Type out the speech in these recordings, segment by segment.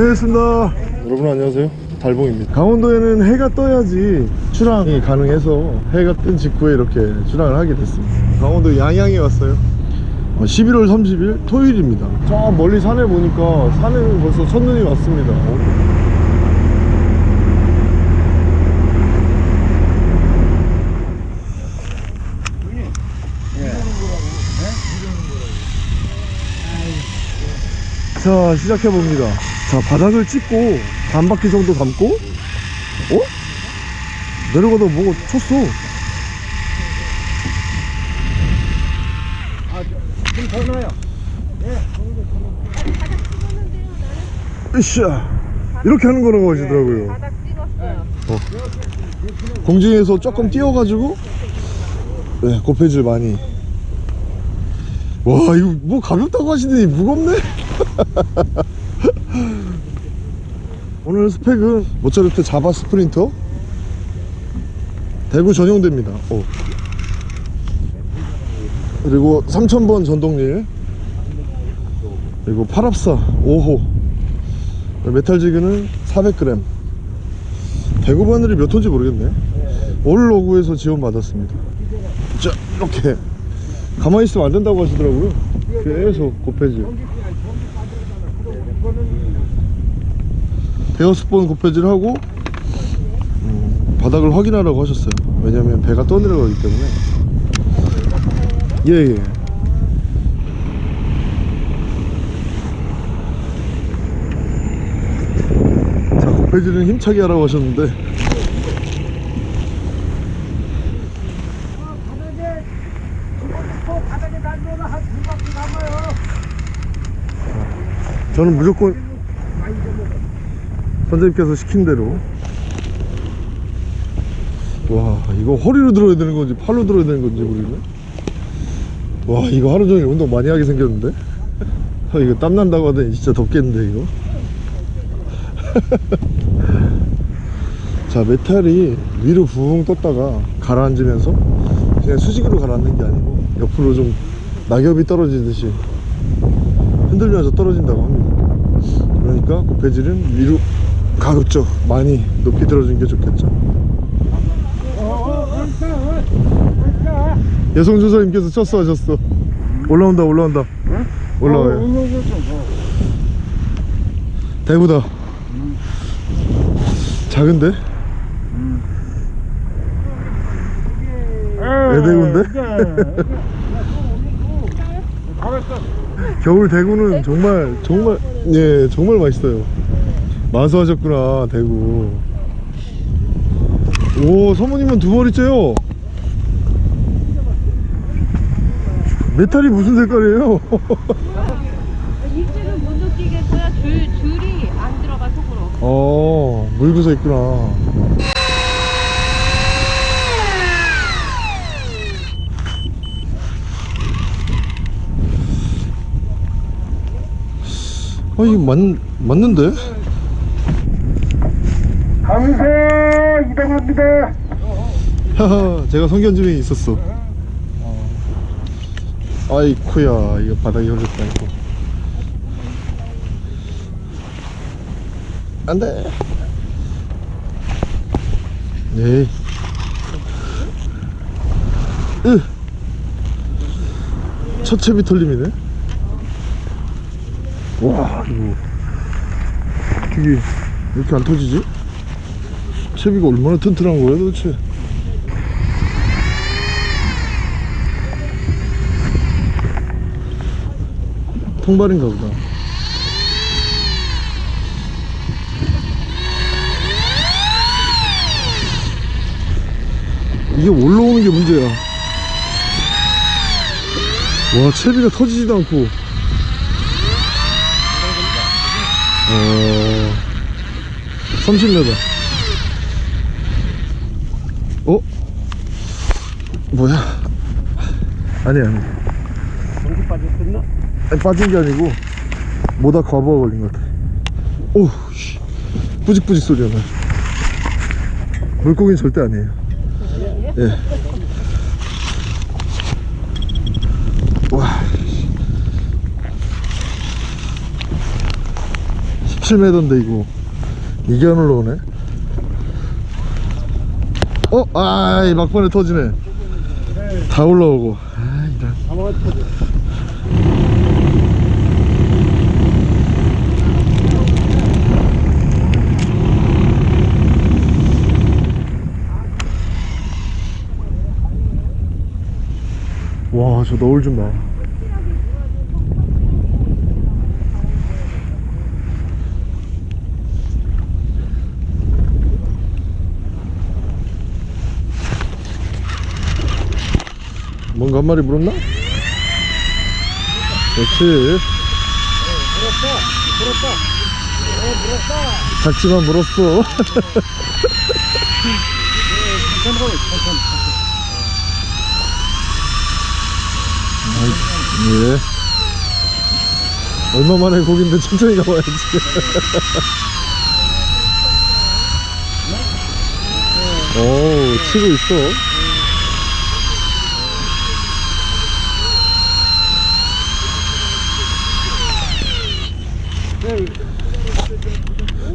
안녕하습니다. 여러분 안녕하세요. 달봉입니다. 강원도에는 해가 떠야지 출항이 가능해서 해가 뜬 직후에 이렇게 출항을 하게 됐습니다. 강원도 양양에 왔어요. 어, 11월 30일 토요일입니다. 저 멀리 산에 보니까 산에는 벌써 첫눈이 왔습니다. 자 시작해봅니다 자 바닥을 찍고 반 바퀴 정도 감고 어? 내려가다 뭐가 쳤어. 으쌰 이렇게 하는 거라고 하시더라고요 바닥 찍었어요. 공중에서 조금 띄워가지고 네 고패질 많이 와 이거 뭐 가볍다고 하시더니 무겁네 오늘 스펙은 모차르트 자바 스프린터? 대구 전용대입니다. 오. 그리고 3000번 전동릴. 그리고 8합사 5호. 메탈지그는 400g 대구 바늘이 몇 톤인지 모르겠네. 올 로그에서 지원받았습니다. 자 이렇게 가만히 있으면 안 된다고 하시더라고요. 계속 곱해질 번 곱해질 하고 음, 바닥을 확인하라고 하셨어요. 왜냐면 배가 떠내려가기 때문에. 예예. 자 곱해질은 힘차게 하라고 하셨는데. 저는 무조건 선생님께서 시킨 대로. 와 이거 허리로 들어야 되는 건지 팔로 들어야 되는 건지 모르겠네. 와 이거 하루 종일 운동 많이 하게 생겼는데? 아, 이거 땀 난다고 하더니 진짜 덥겠는데 이거? 자 메탈이 위로 붕 떴다가 가라앉으면서 그냥 수직으로 가라앉는 게 아니고 옆으로 좀 낙엽이 떨어지듯이 흔들면서 떨어진다고 합니다. 그러니까 고패질은 위로 가급적 많이 높이 들어주는 게 좋겠죠. 여성조사님께서 쳤어 하셨어 올라온다 올라온다 올라와요 대구다 작은데? 애대구인데? 겨울 대구는 정말 정말 예 정말 맛있어요 마수하셨구나 대구 오 사모님은 두 머리째요 메탈이 무슨 색깔이에요 입질은 못 느끼겠어요. 줄, 줄이 안 들어가 속으로. 어 물구서 있구나 아 이거 맞, 맞는데? 강세 이동합니다. 하하 제가 성견지명이 있었어 아이쿠야 이거 바닥이 흘렸다 이거 안돼 네 으. 첫 채비 털림이네 와 이거 이게 이렇게 안 터지지? 채비가 얼마나 튼튼한 거야 도대체? 통발인가 보다. 이게 올라오는 게 문제야? 와 채비가 터지지도 않고. 어 30m 뭐야? 아니야. 아니 공기 빠졌었나? 아니, 빠진 게 아니고 모다 과부하 걸린 것 같아. 오우 씨. 뿌직뿌직 소리가 나. 물고기는 절대 아니에요. 예. 와 17m인데 이거. 안 올라오네? 어? 아이 막판에 터지네 다 올라오고 아 이런 와저 너울 좀 봐. 뭔가 한 마리 물었나? 그렇지 작지만 물었어 예. 얼마 만에 고기인데 천천히 가봐야지. 오, 치고 있어.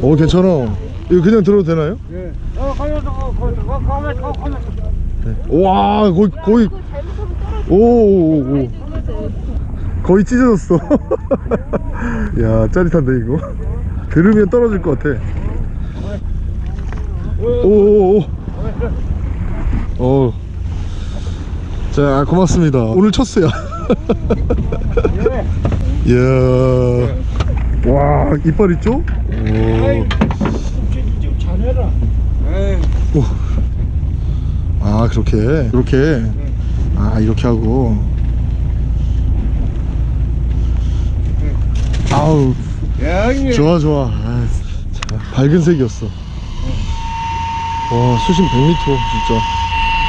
오, 괜찮아. 이거 그냥 들어도 되나요? 예. 어, 거기서. 와, 거의, 거의, 오, 오, 오, 오. 거의 찢어졌어. 야, 짜릿한데, 이거. 들으면 떨어질 것 같아. 오오오. 어. 자, 고맙습니다. 오늘 첫 수야. 이야. 와, 이빨 있죠? 오. 좀 잘해라. 오. 아, 그렇게. 이렇게. 아, 이렇게 하고. 아우, 야. 좋아, 좋아. 아, 자, 밝은 색이었어. 와, 수심 100m, 진짜.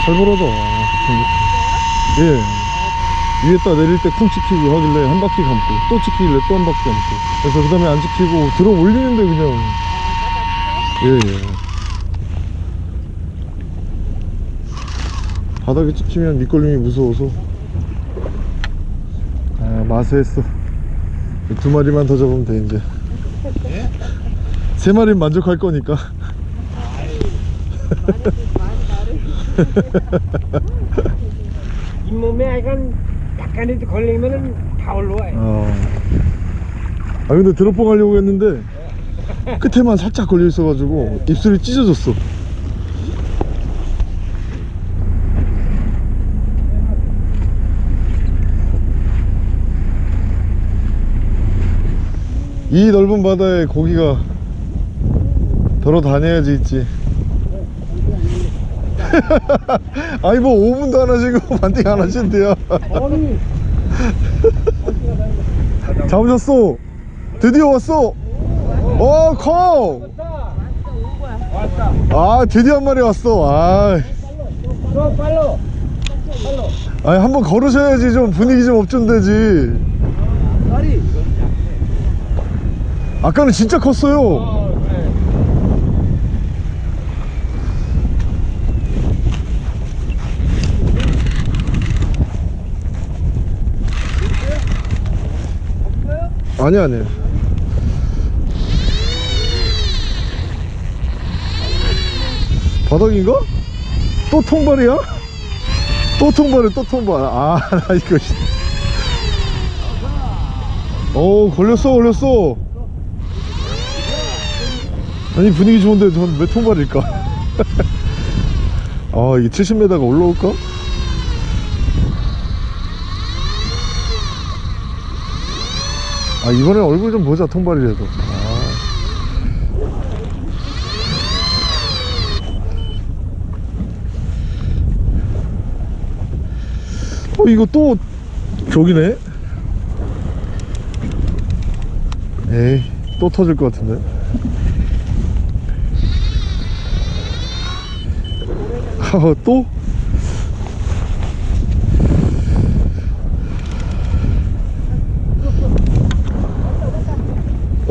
살벌하다. 예. 위에다 내릴 때 쿵 찍히고 하길래 한 바퀴 감고, 또 찍히길래 또 한 바퀴 감고. 그래서 그 다음에 안 찍히고, 들어 올리는데 그냥. 예, 예. 바닥에 찍히면 밑걸림이 무서워서. 아, 마세했어. 두 마리만 더 잡으면 돼, 이제. 세 마리는 만족할 거니까. 잇몸에 약간, 약간이라도 걸리면은 다 올라와. 어. 아 근데 드롭봉 하려고 했는데 끝에만 살짝 걸려 있어가지고 입술이 찢어졌어. 이 넓은 바다에 고기가 돌아다녀야지 있지. 아니 뭐 5분도 안 하시고 반띵 안 하신대요. 아니, 잡으셨어 드디어 왔어 어 커! 왔다. 아 드디어 한 마리 왔어 아너 빨로. 아니 한번 걸으셔야지 좀 분위기 좀 업좀되지 다리. 아까는 진짜 컸어요 아니 아니 바닥인가? 또 통발이야? 또 통발이야 또 통발 아 나 이거 씨. 오 걸렸어 걸렸어 아니 분위기 좋은데 전 왜 통발일까 아 이게 70m가 올라올까? 아 이번에 얼굴 좀 보자 통발이라도 아. 어 이거 또 저기네 에이 또 터질 것 같은데 아 또?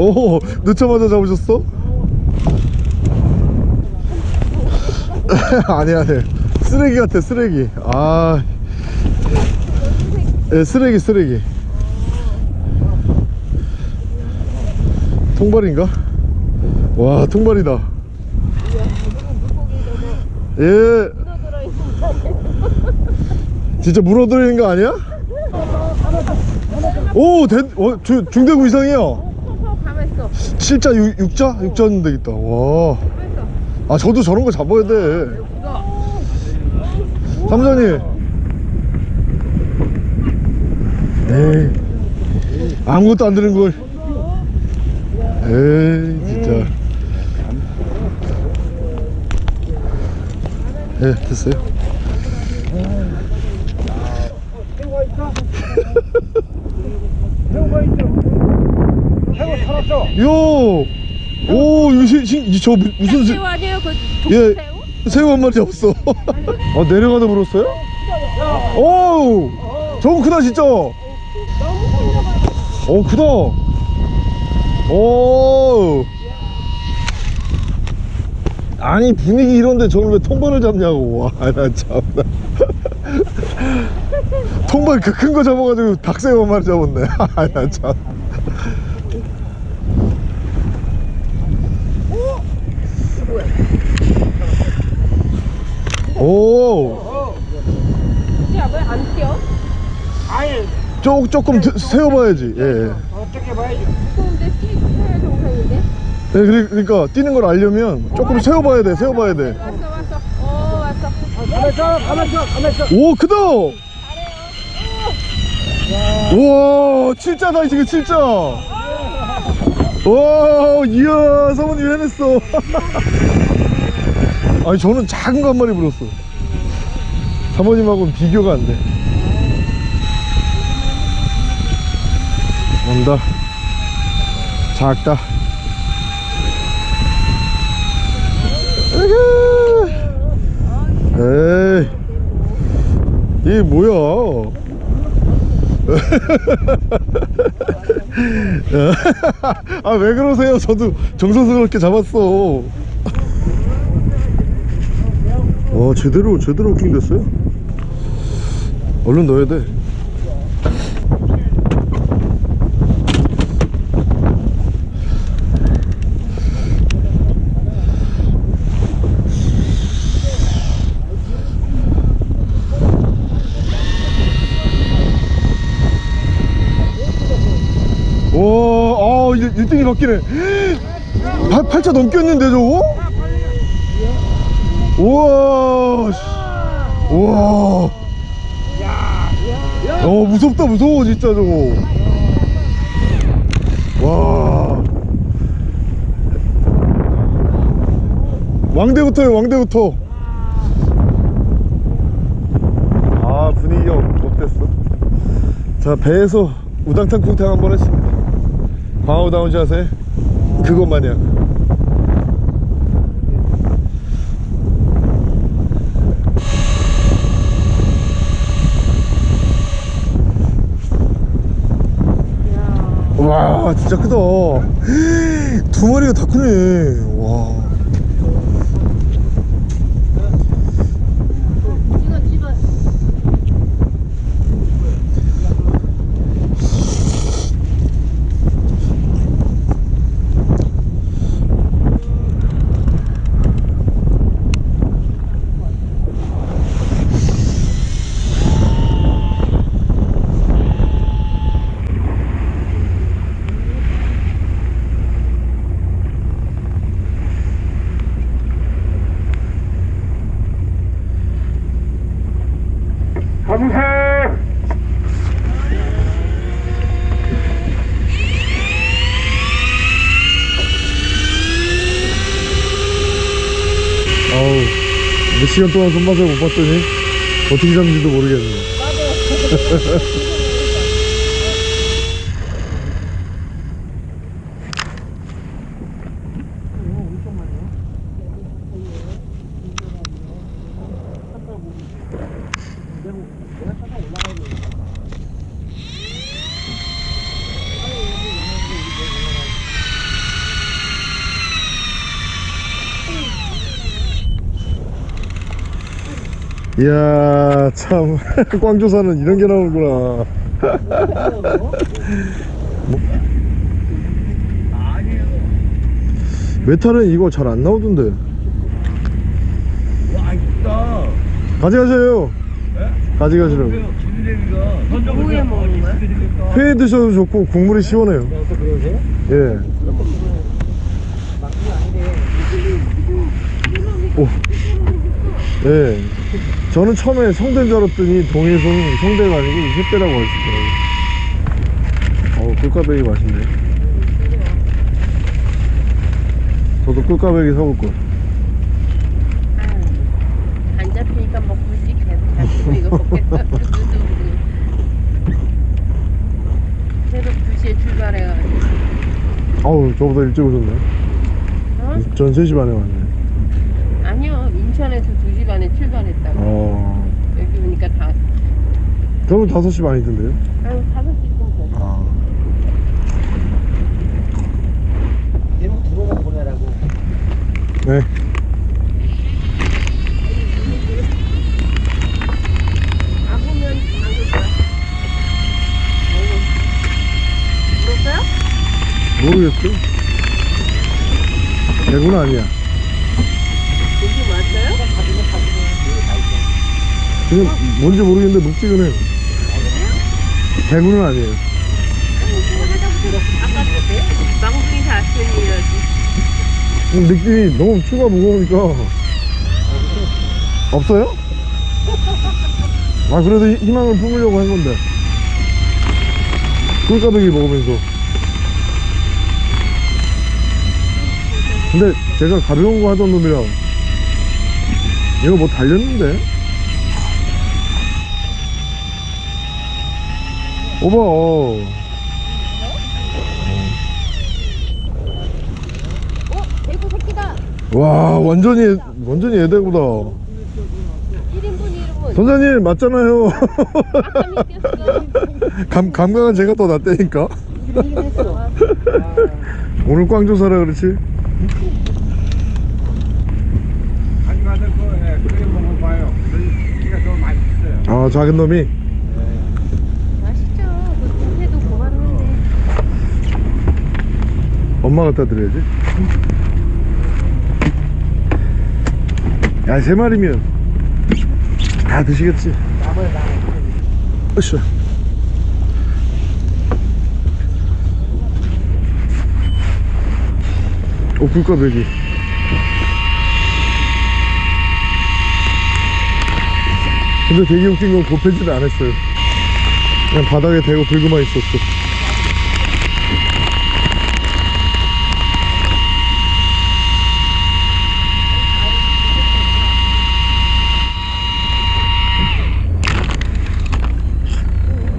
오 늦자마자 잡으셨어? 아니 아니. 쓰레기 같아 쓰레기. 아. 예, 쓰레기 쓰레기. 통발인가? 와 통발이다. 예. 진짜 물어들이는 거 아니야? 오 대, 어, 주, 중대구 이상이요 가만있어. 7자? 6, 자 6자는 되겠다. 와. 아 저도 저런 거 잡아야 돼. 삼선이. 에이. 아무것도 안 되는 걸. 에이 진짜. 예 됐어요 새우가 있어? 새우가 있어? 새우 살았어? 요! 오 이거 시, 시, 저 무- 무슨 새, 새우 아니에요? 그예 독새우? 새우 한 마리 잡았어. 아 내려가다 물었어요? 오 저거 크다 진짜! 오 크다! 오 아니 분위기 이런데 저걸 왜 통발을 잡냐고. 와 나 참나. 통발 그 큰 거 잡아가지고 닭새우 한 마리 잡았네. 아 나 참 오 야, 왜안 뛰어? 아니 조, 조금 드- 세워봐야지. 예, 예. 어떻게 봐야지 근데 뛰어야 정상인데? 네, 그래- 그러니까 뛰는 걸 알려면 조금 세워봐야 돼 세워봐야 왔어, 왔어. 어, 왔어. 가만있어 가만있어 가만있어. 돼오 크다! 우와 진짜다 지금 진짜 와 이야 사모님 해냈어. 아니 저는 작은 거 한 마리 물었어. 사모님하고는 비교가 안돼 온다 작다. 에이 이게 뭐야? 아 왜 그러세요? 저도 정성스럽게 잡았어. 와 제대로 제대로 후킹 됐어요? 얼른 넣어야 돼 와, 아, 1, 등이 바뀌네. 8, 8차 넘겼는데, 저거? 우와, 씨. 우와. 어, 무섭다, 무서워, 진짜, 저거. 와. 왕대부터요, 왕대부터. 아, 분위기가 어- 어땠어? 자, 배에서 우당탕 쿵탕 한번 했습니 다. 광어다운 자세? 그것 마냥. 와 진짜 크다. 두 마리가 다 크네 2시간 동안 손맛을 못 봤더니 어떻게 잡는지도 모르겠네. 내가 올라가 이야 참. 광조사는 이런 게 나오는구나. 메탈은 이거 잘 안 나오던데. 와 이쁘다. 가져가세요. 가져가시라고. 기대리가. 뭐에 먹는 거야? 회 드셔도 좋고 국물이 시원해요. 그러세요? 예. 오. 예. 저는 처음에 성대인 줄 알았더니 동해손 성대가 아니고 휘대라고 하시더라고요. 어, 꿀까베기 맛있네. 저도 꿀까베기 사볼 거. 안 잡히니까 먹고 있지 계속 이거 먹겠다 새벽 2시에 출발해가지고 아우, 저보다 일찍 오셨네. 어? 전 3시 반에 왔네. 아니요 인천에서 2시 반에 출발했다고 어. 여기 오니까 다 저는 5시 반이던데요? 아유 5시쯤 됐어 아. 얘는 들어가 보내라고 네. 물었어요? 모르겠어. 대구는 아니야. 여기 왔어요? 그냥 뭔지 모르겠는데 묵직은 해. 대구는 아니에요. 망둥이 사슴이라지 음, 느낌이 너무 추가 무거우니까 없어요? 아 그래도 희- 희망을 품으려고 한 건데 꿀까베기 먹으면서 근데 제가 가벼운 거 하던 놈이라 이거 뭐 달렸는데 오버 어. 어? 대구 새끼다. 와 완전히 완전히 애대구다. 1인분 이름은 선생님 맞잖아요. 감, 감각은 제가 더 낫다니까. 오늘 꽝조사라 그렇지? 그 예, 아 작은 놈이 맛있죠 그 회도 고만한데 엄마 갖다 드려야지. 야 세 마리면 다 드시겠지? 으쌰. 오 굴까베기. 근데 되게 웃긴 건 곱해지를 안 했어요. 그냥 바닥에 대고 불고만 있었어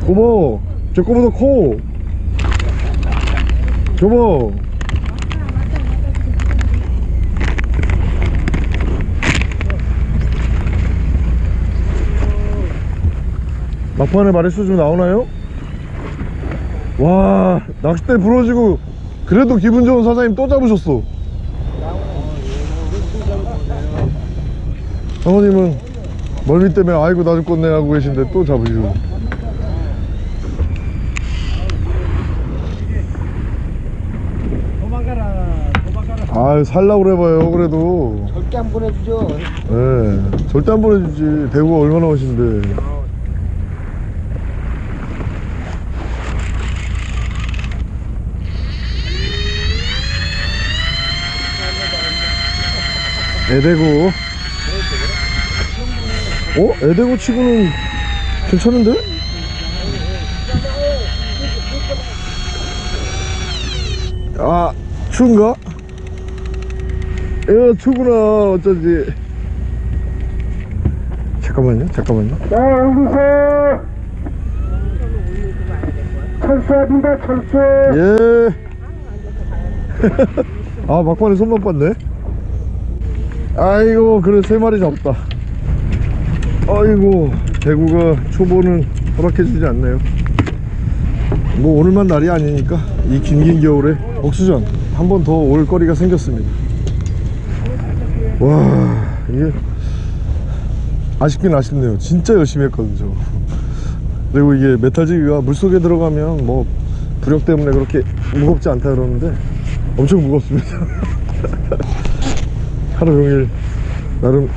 어머 제 거보다 커. 저봐. 막판에 마리수 좀 나오나요? 와 낚싯대 부러지고 그래도 기분 좋은 사장님 또 잡으셨어. 사모님은 멀미 때문에 아이고 나 죽겠네 하고 계신데 또 잡으시고 도망가라 도망가라 아유 살라고 그래봐요 그래도 절대 안 보내주죠 예 절대 안 보내주지 대구가 얼마나 오신데 애대구 어? 애대구 치고는 괜찮은데? 아 추운가? 야 추구나 어쩐지 잠깐만요 잠깐만요 자 여기서 철수합니다 철수 예. 아 막판에 손만 빴네. 아이고 그래 세 마리 잡다. 아이고 대구가 초보는 허락해주지 않네요. 뭐 오늘만 날이 아니니까 이 긴 긴 겨울에 옥수전 한 번 더 올 거리가 생겼습니다. 와 이게 아쉽긴 아쉽네요. 진짜 열심히 했거든요. 저. 그리고 이게 메탈지기가 물속에 들어가면 뭐 부력 때문에 그렇게 무겁지 않다 그러는데 엄청 무겁습니다 하루 종일 나름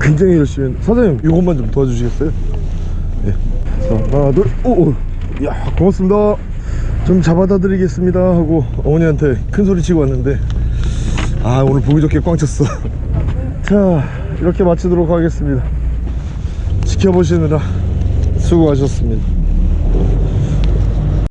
굉장히 열심히 사장님 이것만 좀 도와주시겠어요? 네. 자, 하나 둘오 야 고맙습니다 좀 잡아다 드리겠습니다 하고 어머니한테 큰 소리 치고 왔는데 아 오늘 보기 좋게 꽝 쳤어 자 이렇게 마치도록 하겠습니다. 지켜보시느라 수고하셨습니다